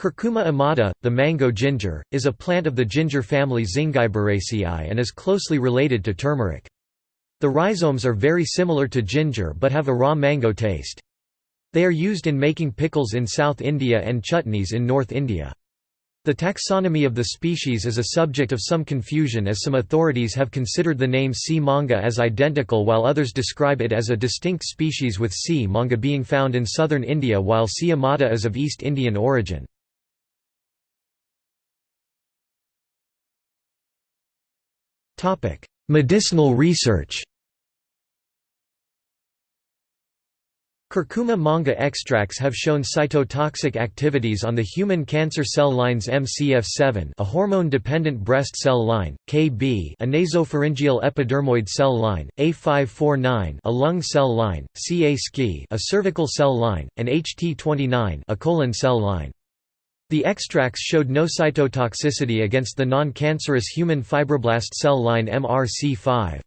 Curcuma amada, the mango ginger, is a plant of the ginger family Zingiberaceae and is closely related to turmeric. The rhizomes are very similar to ginger but have a raw mango taste. They are used in making pickles in South India and chutneys in North India. The taxonomy of the species is a subject of some confusion as some authorities have considered the name C. manga as identical while others describe it as a distinct species with C. manga being found in southern India while C. amada is of East Indian origin. Medicinal research Curcuma manga extracts have shown cytotoxic activities on the human cancer cell lines MCF7 a hormone-dependent breast cell line, KB a nasopharyngeal epidermoid cell line, A549 a lung cell line, CaSki a cervical cell line, and HT29 a colon cell line. The extracts showed no cytotoxicity against the non-cancerous human fibroblast cell line MRC5.